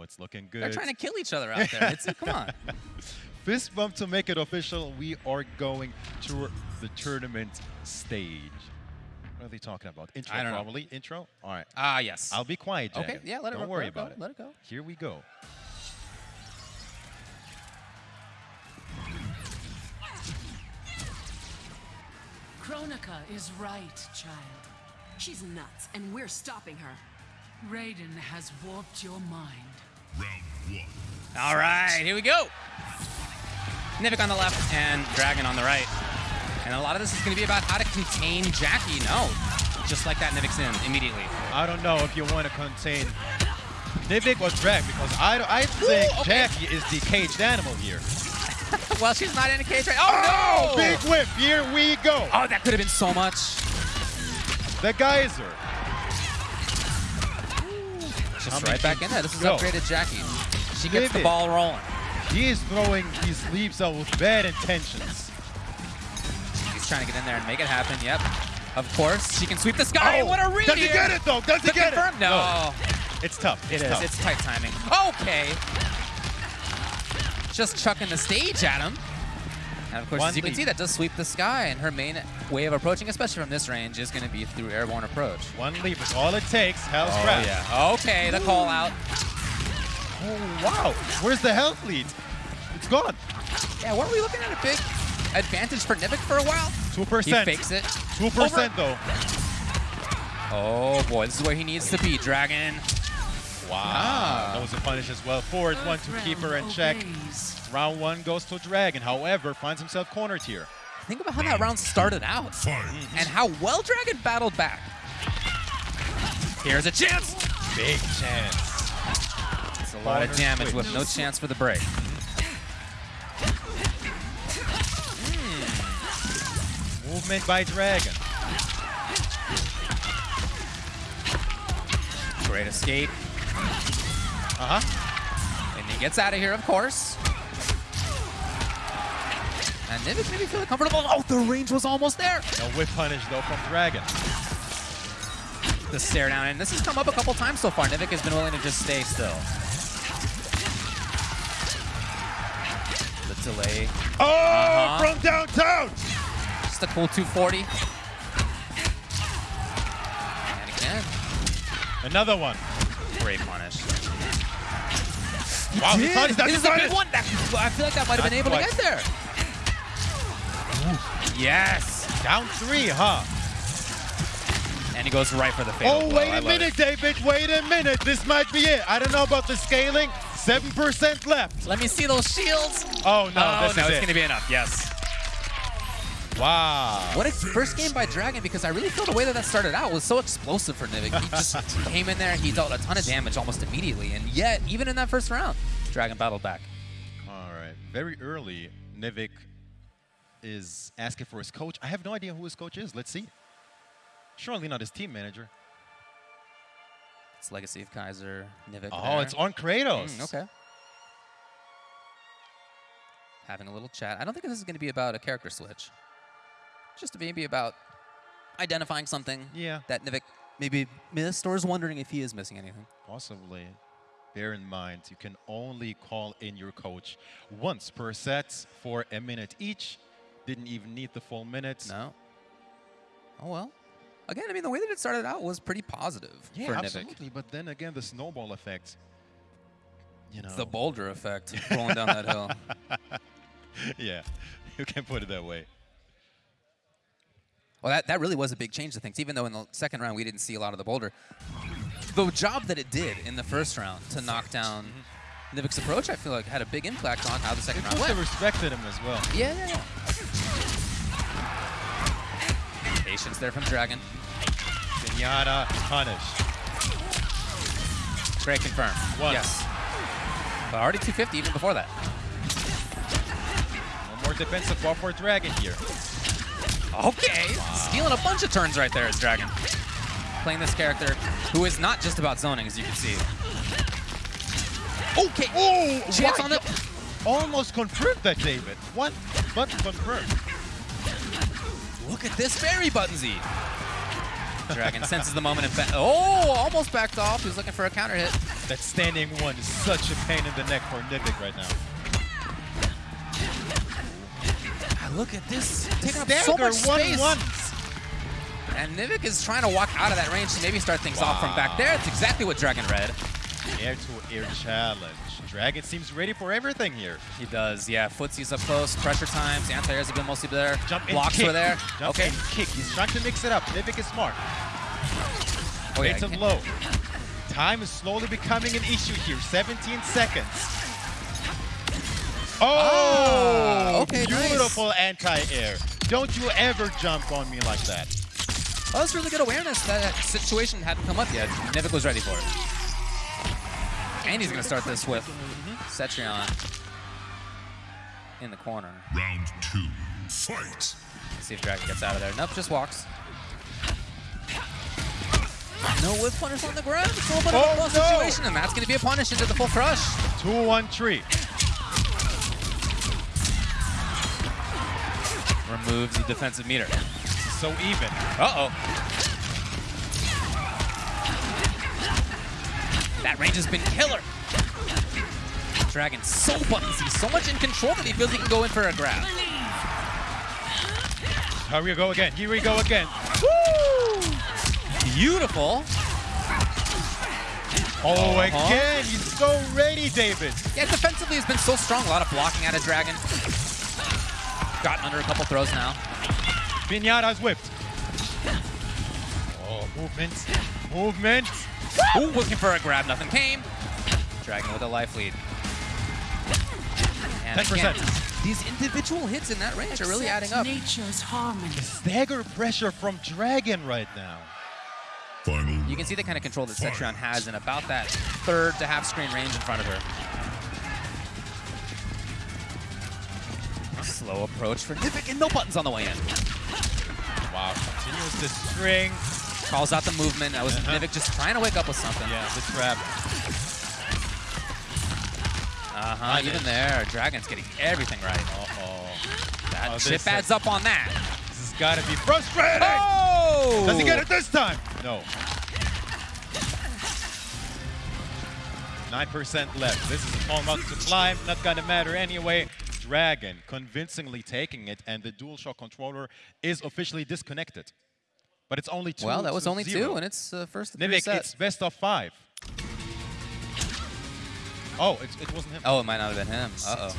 Oh, it's looking good. They're trying to kill each other out there. It's, come on. Fist bump to make it official. We are going to the tournament stage. What are they talking about? Intro, I don't know. probably. Intro? All right. Ah, yes. I'll be quiet, Jack. Okay, yeah, let it Don't worry let it go, about it. let it go. Here we go. Kronika is right, child. She's nuts, and we're stopping her. Raiden has warped your mind. All right, here we go. Nivik on the left and Dragon on the right. And a lot of this is going to be about how to contain Jacqui. No, just like that, Nivik's in immediately. I don't know if you want to contain Nivik or Dragon because I, I think okay. Jacqui is the caged animal here. well, she's not in a cage right. Oh, no! Oh, big whip. Here we go. Oh, that could have been so much. The geyser. Just right back in there. This is go? upgraded Jacqui. She gets the ball rolling. He is throwing these sleeves out with bad intentions. He's trying to get in there and make it happen. Yep. Of course, she can sweep the sky. Oh, what a read Oh, Does he get it though? Does he get confirm? it? No. It's tough. It It's tough. It's tight timing. Okay. Just chucking the stage at him. And of course, One as you can see, that does sweep the sky. And her main way of approaching, especially from this range, is going to be through airborne approach. One leap is all it takes. Hell's Oh, Grasp. yeah. Okay, the call out. Oh, wow. Where's the health lead? It's gone. Yeah, weren't we looking at a big advantage for Nivik for a while? 2%. He fakes it. 2% though. Oh, boy, this is where he needs to be. Dragon. Wow. Ah. That was a punish as well. Forward one to keep her in check. Obeys. Round one goes to Dragon. However, finds himself cornered here. Think about how that round started out and how well Dragon battled back. Here's a chance. Big chance. It's a lot of damage switch. with no chance for the break. Movement by Dragon. Great escape. Uh-huh. And he gets out of here, of course. And Nivik maybe feeling comfortable. Oh, the range was almost there. No whip punish though from Dragon. The stare down, and this has come up a couple times so far. Nivik has been willing to just stay still. The delay. Oh, Uh-huh. from downtown. Just a cool 240. And again, Another one. great punish. Wow, he Did. punished. That's This is a big one. That, I feel like that might have been able to get there. Yes. Down three, huh? And he goes right for the fatal Oh, blow. wait I a love minute, David. Wait a minute. This might be it. I don't know about the scaling. 7% left. Let me see those shields. Oh, no. oh, this no, is it's it. going to be enough. Yes. Wow. What a first game by Dragon because I really feel the way that that started out was so explosive for Nivik. He just came in there, he dealt a ton of damage almost immediately, and yet, even in that first round, Dragon battled back. All right. Very early, Nivik is asking for his coach. I have no idea who his coach is. Let's see. Surely not his team manager. It's Legacy of Kaiser, Nivik. Oh, there. it's on Kratos. Mm, okay. Having a little chat. I don't think this is going to be about a character switch. Just to maybe about identifying something Yeah. that Nivik maybe missed or is wondering if he is missing anything. Possibly. Bear in mind, you can only call in your coach once per set for a minute each. Didn't even need the full minute. No. Oh well. Again, I mean, the way that it started out was pretty positive Yeah, for Nivik. absolutely. But then again, the snowball effect. You know. The boulder effect rolling down that hill. yeah, you can put it that way. Well, that, that really was a big change to things. Even though in the second round we didn't see a lot of the boulder, the job that it did in the first round to knock down mm-hmm. Nivik's approach, I feel like had a big impact on how the second It round went. respected him as well. Yeah, yeah, yeah. Patience there from Dragon. Pinata punish. Great confirm. Yes. But already 250 even before that. One more defensive ball for Dragon here. Okay. Stealing a bunch of turns right there is Dragon. Playing this character who is not just about zoning, as you can see. Okay. Oh, Chance on the... Almost confirmed that, David. One button confirmed. Look at this berry buttonsy. Dragon senses the moment and ba- oh, almost backed off. He was looking for a counter hit. That standing one is such a pain in the neck for Nivik right now. Ah, Look at this. Taking up so much one space. one. And Nivik is trying to walk out of that range to maybe start things off from back there. It's exactly what Dragon read. Air to air challenge. Dragon seems ready for everything here. He does, yeah. Footsie's up close, pressure times, anti-airs have been mostly there. Jump Blocks kick. were there. Jump okay. kick. He's trying to mix it up. Nivik is smart. Oh, yeah, It's a he can't- low. Time is slowly becoming an issue here. 17 seconds. Oh, Ah, okay, nice. beautiful anti-air. Don't you ever jump on me like that. That was really good awareness. That situation hadn't come up yet. Nivik was ready for it. And he's going to start this with mm-hmm. Cetrion in the corner. Round two, fight. Let's see if Dragon gets out of there. Nope, just walks. No whiff punish on the ground. It's a little bit of Oh, a close no. situation, and that's going to be a punish into the full crush. 2-1-3. Removes the defensive meter. So even. Uh-oh. That range has been killer. Dragon so buttonsy, so much in control that he feels he can go in for a grab. Here we go again. Here we go again. Beautiful. Oh, Uh-huh. again. He's so ready, David. Yeah, defensively he's been so strong. A lot of blocking out of Dragon. Gotten under a couple throws now. Pinata's whipped. Oh, movement. Movement. Ooh, looking for a grab, nothing came. Dragon with a life lead. And 10%. again, these individual hits in that range are really adding up. Nature's harmony. Stagger pressure from Dragon right now. Final You can see the kind of control that Cetrion has in about that third to half screen range in front of her. Slow approach for Nivik and no buttons on the way in. Wow, continues the string. Calls out the movement. That was Uh-huh. Nivik just trying to wake up with something. Yeah, the trap. Uh-huh, even there, Dragon's getting everything right. Uh-oh. That Oh, chip adds up on that. This has got to be frustrating. Oh! Does he get it this time? No. 9% left. This is a to climb. Not going to matter anyway. Dragon convincingly taking it, and the DualShock controller is officially disconnected. But it's only two. Well, that was only zero. two, and it's uh, first of three Nivik, it's best of five. Oh, it, it wasn't him. Oh, it might not have been him. Uh-oh.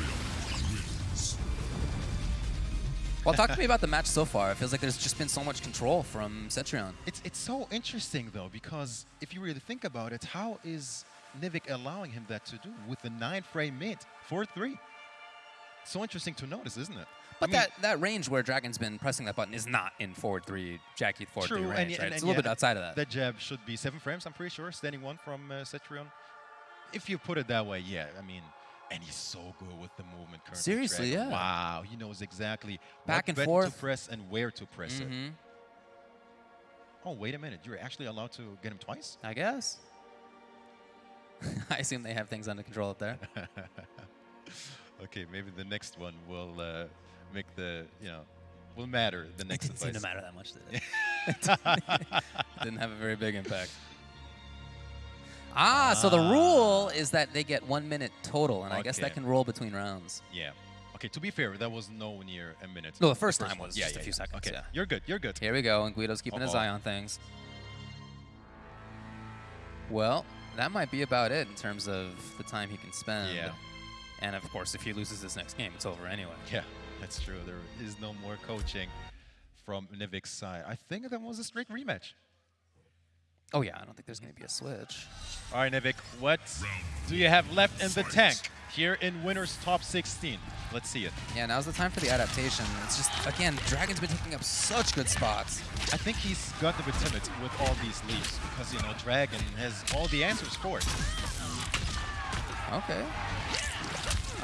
Well, talk to me about the match so far. It feels like there's just been so much control from Cetrion. It's, it's so interesting, though, because if you really think about it, how is Nivik allowing him that to do with the nine frame mid? 4 3. So interesting to notice, isn't it? But I mean, that, that range where Dragon's been pressing that button is not in forward three, Jacqui forward true, three and, range, and- right? and it's a little yeah, bit outside of that. That jab should be seven frames, I'm pretty sure, standing one from uh, Cetrion. If you put it that way, yeah, I mean, and he's so good with the movement currently. Seriously, Dragon. yeah. Wow, he knows exactly Back what and forth. to press and where to press it. Mhm. Oh, wait a minute, you're actually allowed to get him twice? I guess. I assume they have things under control up there. okay, maybe the next one will uh, make the, you know, will matter the It next didn't seem to matter that much, did it? didn't have a very big impact. Ah, so the rule is that they get one minute total, and I guess that can roll between rounds. Yeah. Okay, to be fair, that was no near a minute. No, the first time was yeah, just a few yeah. seconds, Okay, yeah. you're good, you're good. Here we go, and Guido's keeping his Uh-oh. eye on things. Well, that might be about it in terms of the time he can spend. Yeah. And of course, if he loses this next game, it's over anyway. Yeah, that's true. There is no more coaching from Nivik's side. I think that was a straight rematch. Oh yeah, I don't think there's going to be a switch. All right, Nivik, what do you have left in the tank here in Winners Top 16? Let's see it. Yeah, now's the time for the adaptation. It's just, again, Dragon's been taking up such good spots. I think he's got bit timid with all these leaps because, you know, Dragon has all the answers for it. Okay.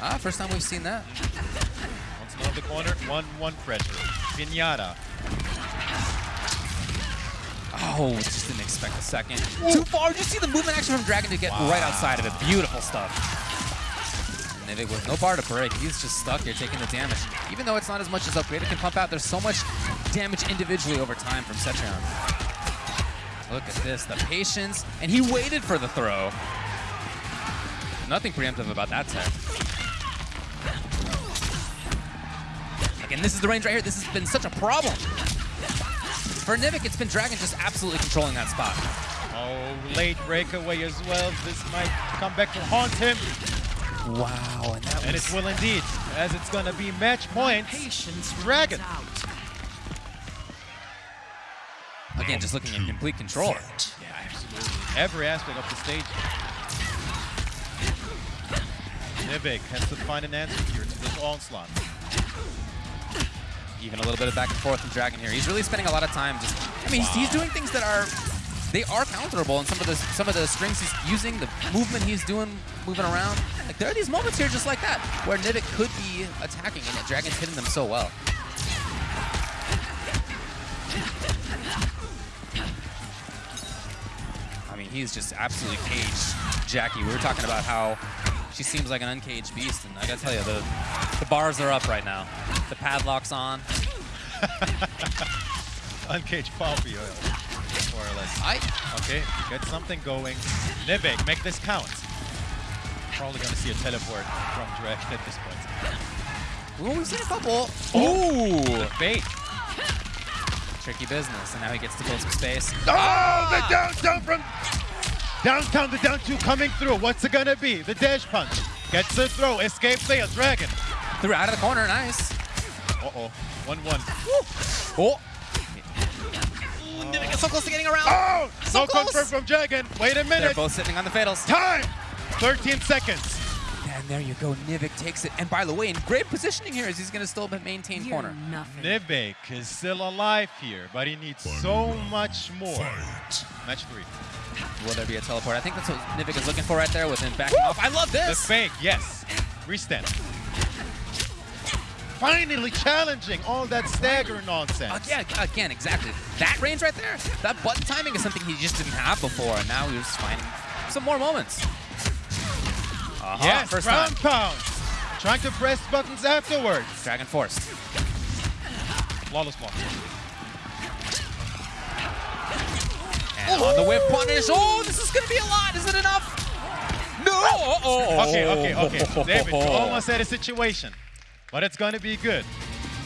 Ah, first time we've seen that. The corner, 1-1 pressure. Pinata. Oh, just didn't expect a second. Too far. You see the movement action from Dragon to get right outside of it? Beautiful stuff. Nivik with no bar to break. He's just stuck here taking the damage. Even though it's not as much as Upgraded can pump out, there's so much damage individually over time from Cetrion. Look at this, the patience. And he waited for the throw. Nothing preemptive about that tech. Again, this is the range right here. This has been such a problem. For Nivik, it's been Dragon just absolutely controlling that spot. Oh, late breakaway as well. This might come back to haunt him. Wow, and that And was... it will indeed, as it's going to be match point. Patience Dragon. out. Again, just looking in complete control. Yeah, absolutely. Every aspect of the stage. Nivik has to find an answer here to this onslaught. Even a little bit of back and forth from Dragon here. He's really spending a lot of time just. I mean, he's, he's doing things that are they are counterable, and some of the some of the strings he's using, the movement he's doing, moving around. Like there are these moments here just like that where Nivik could be attacking, and Dragon's hitting them so well. I mean, he's just absolutely caged Jacqui. We were talking about how she seems like an uncaged beast, and I gotta tell you, the the bars are up right now. The padlock's on. Uncaged poppy oil, more or less. I Okay, get something going. Nivik, make this count. Probably going to see a teleport from Dragon at this point. Ooh, we've seen a couple. Ooh, Bait. tricky business, and now he gets to build some space. Oh, the downtown from downtown, the down two coming through. What's it gonna be? The dash punch gets the throw. Escape fail. Dragon. Threw out of the corner, nice. Uh oh, one one. Oh. Ooh, Nivik is so close to getting around. Oh, So no close. confirm from Dragon. Wait a minute. They're both sitting on the fatals. Time. 13 seconds. And there you go, Nivik takes it. And by the way, in great positioning here, as he's going to still maintain You're corner. nothing. Nivik is still alive here, but he needs so much more. Fight. Match three. Will there be a teleport? I think that's what Nivik is looking for right there with him backing off. I love this! The this. fake, yes. Restand. Finally challenging all that stagger nonsense. Again, again, exactly. That range right there, that button timing is something he just didn't have before, and now he's finding some more moments. Uh-huh, Yes, first ground time. pound. Trying to press buttons afterwards. Dragon Force. Flawless block. And on the whip punish. Oh, this is going to be a lot. Is it enough? No. Oh, oh, Okay, okay, okay. David, you almost had a situation, but it's going to be good.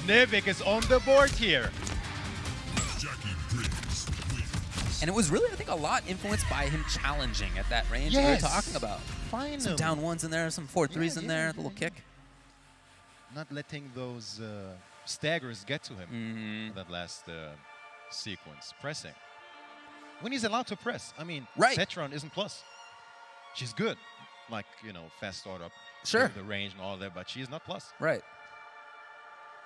Nivik is on the board here. Jacqui Briggs wins. And it was really, I think, a lot influenced by him challenging at that range Yes. that we were talking about. Finally. Some down ones in there, some four threes Yeah, in yeah, there, yeah, the little yeah. kick. Not letting those uh, staggers get to him Mhm. that last uh, sequence. Pressing. When he's allowed to press. I mean, Right. Cetrion isn't plus. She's good. Like, you know, fast startup. Sure. The range and all that, but she is not plus. Right.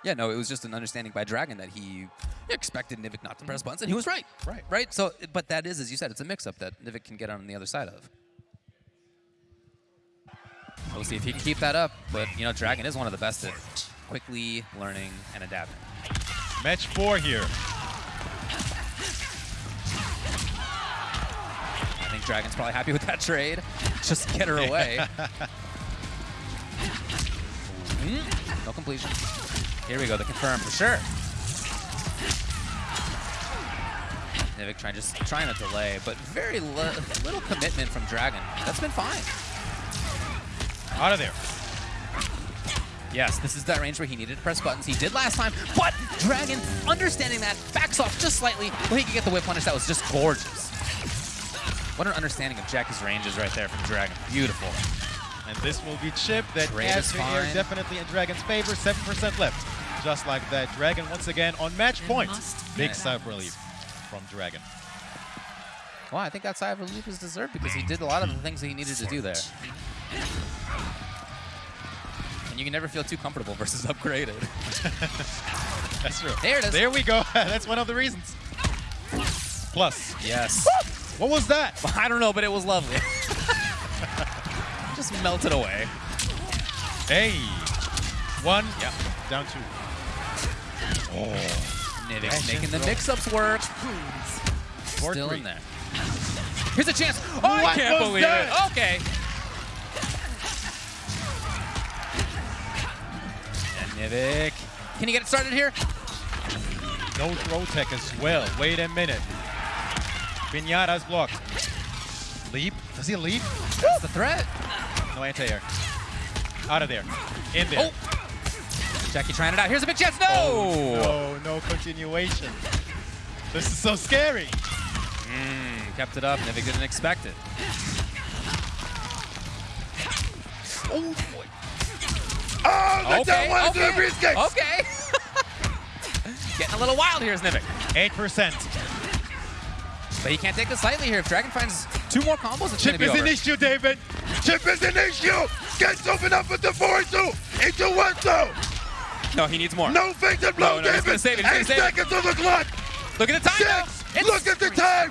Yeah, no, it was just an understanding by Dragon that he expected Nivik not to press buttons, and he was right. Right. Right? So, but that is, as you said, it's a mix-up that Nivik can get on the other side of. We'll see if he can keep that up, but, you know, Dragon is one of the best at quickly learning and adapting. Match four here. I think Dragon's probably happy with that trade. Just get her away. completion. Here we go, the confirm for sure. Nivik trying just trying to delay, but very li little commitment from Dragon. That's been fine. Out of there. Yes, this is that range where he needed to press buttons. He did last time, but Dragon, understanding that, backs off just slightly, but he can get the whip punish. That was just gorgeous. What an understanding of Jacqui's ranges right there from Dragon. Beautiful. And this will be chip That Trade adds to air fine. definitely in Dragon's favor. 7% left. Just like that. Dragon once again on match There point. Big balance. side relief from Dragon. Well, I think that sigh of relief is deserved because he did a lot of the things that he needed to do there. And you can never feel too comfortable versus upgraded. That's true. There it is. There we go. That's one of the reasons. Plus. Yes. What was that? I don't know, but it was lovely. Just melted away. Hey. One. Yep. Down two. Oh. Nivik's Action making the mix-ups work. Four, Still three. in there. Here's a chance. Oh, I can't believe that? it. Okay. And Nivik. Can you get it started here? No throw tech as well. Wait a minute. Pinata's blocked. Leap. Does he leap? That's the threat. No anti-air. Out of there. In there. Oh. Jacqui trying it out. Here's a big chance. No! Oh, no, no continuation. This is so scary. Mm, kept it up. Nivik didn't expect it. Oh, boy. Oh, the Okay, to the okay, briefcase. okay. Getting a little wild here is Nivik. 8%. But he can't take this lightly here. If Dragon finds two more combos, it's Chip is be an issue, David. Chip is an issue. Gets open up with the 4-2 into 1-2. No, he needs more. No fake and blow, No, no, he's David. gonna save it, he's gonna Eight save it. seconds on the clock. Look at the time now. Six. It's- Look at the time.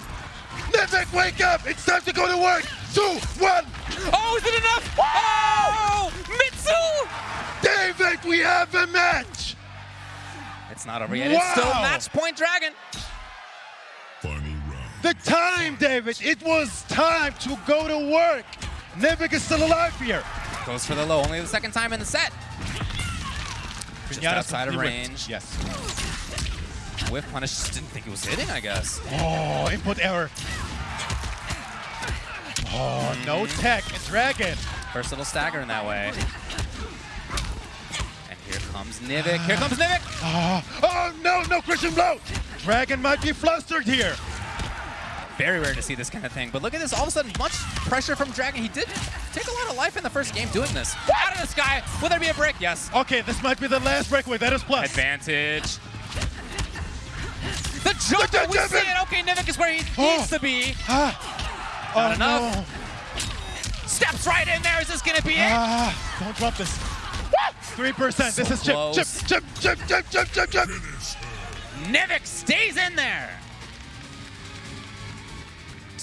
Nivik, wake up. It's time to go to work. Two, one. Oh, is it enough? Oh! Mitsu! David, we have a match. It's not over yet. It's still Wow. match point Dragon. Final round. The time, David. It was time to go to work. Nevik is still alive here. Goes for the low. Only the second time in the set. Just Pinata outside of range. Yes. Whiff punish. Just didn't think it was hitting, I guess. Oh, input error. Oh, mm-hmm. no tech. Dragon. First little stagger in that way. And here comes Nivik. Here comes Nivik. Oh, ah, Oh, no, no Krushing Blow. Dragon might be flustered here. Very rare to see this kind of thing. But look at this. All of a sudden, much pressure from Dragon. He did take a lot of life in the first game doing this. Out of the sky. Will there be a break? Yes. Okay, this might be the last breakaway. That is plus. Advantage. The jump, The we see it. Okay, Nivik is where he Oh. needs to be. Ah. Not oh, enough. no. Steps right in there. Is this going to be it? Ah, don't drop this. 3%. this is chip, chip. Chip, chip, chip, chip, chip, chip. Nivik stays in there.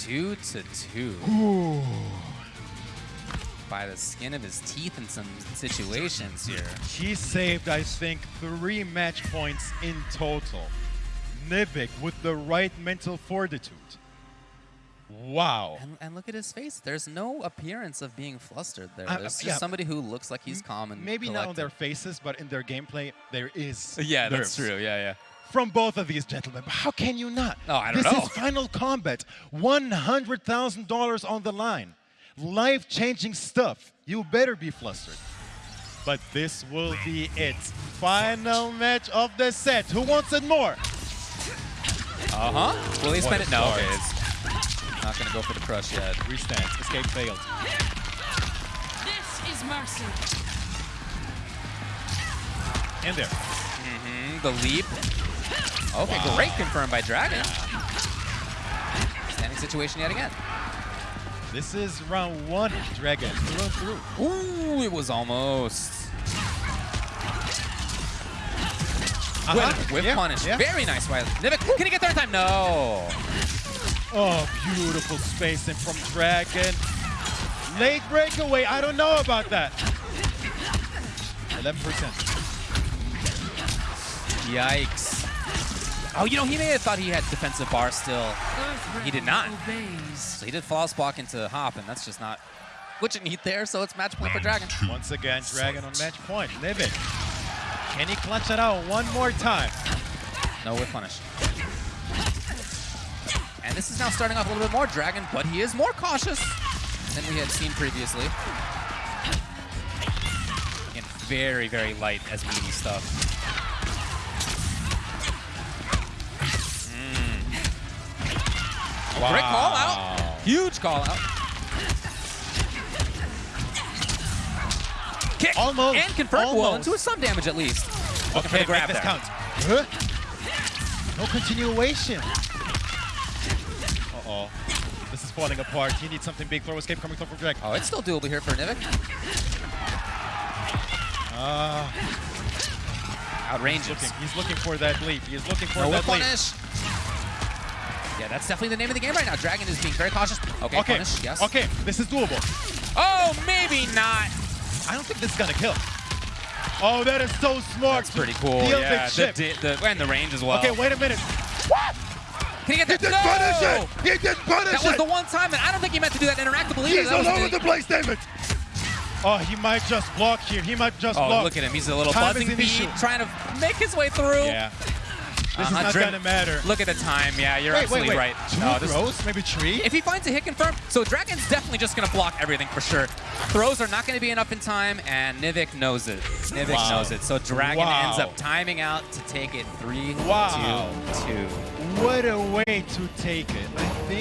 Two to two. By the skin of his teeth in some situations here. He saved, I think, three match points in total. Nivik with the right mental fortitude. Wow. And, and look at his face. There's no appearance of being flustered there. Uh, There's just yeah. somebody who looks like he's calm and Maybe not on their faces, but in their gameplay, there is. Yeah, nerves that's true. Yeah, yeah. From both of these gentlemen. But how can you not? Oh, I don't this know. This is Final Kombat. $100,000 on the line. Life changing stuff. You better be flustered. But this will be it. Final match of the set. Who wants it more? Uh huh. Will he spend it? No. start. Okay, it's not gonna go for the crush yet. Restands. Escape failed. This is mercy. In there. Mm, the leap. Okay, great confirmed by Dragon. Standing situation yet again. This is round one. Dragon through through. Ooh, it was almost. Uh-huh. With, with Yeah, punish. yeah. Very nice by Nivik. Can he get there in time? No. Oh, beautiful spacing from Dragon. Late breakaway. I don't know about that. 11%. Yikes. Oh, you know, he may have thought he had defensive bar still. He did not. So he did flawless block into Hop, and that's just not what you need there, so it's match point for Dragon. Once again, Dragon on match point. Nivik. Can he clutch it out one more time? No whip punish. And this is now starting off a little bit more Dragon, but he is more cautious than we had seen previously. And very, very light as meaty stuff. Mm. Great call out. Huge call out. Kick. Almost. And confirmed well Almost. into some damage at least. Looking Okay, grab this count. Huh? No continuation. Uh-oh. This is falling apart. He needs something big. Throw escape coming from Dragon. Oh, it's still doable here for Nivik. Ah, Outrageous. looking. He's looking for that leap. He's looking for No that leap. Punish. Yeah, that's definitely the name of the game right now. Dragon is being very cautious. Okay, Okay. punish, yes. Okay, this is doable. Oh, maybe not. I don't think this is gonna kill. Oh, that is so smart. That's pretty cool. Deal yeah, the chip. di- the- and the range as well. Okay, wait a minute. What? Can he get He that? did No! punish it. He did punish That was the one time, and I don't think he meant to do that interactively either. He's That all was over the- the place, David. Oh, he might just block here. He might just Oh, block. look at him. He's a little Time is buzzing an beat trying to make his way through. Yeah. This is Uh-huh, not gonna matter. Look at the time. Yeah, you're wait, absolutely wait, wait. right. Two No, this- throws, maybe three. If he finds a hit confirm, so Dragon's definitely just going to block everything for sure. Throws are not going to be enough in time, and Nivik knows it. Nivik Wow. knows it. So Dragon Wow. ends up timing out to take it 3 Wow. 2 2. what a way to take it.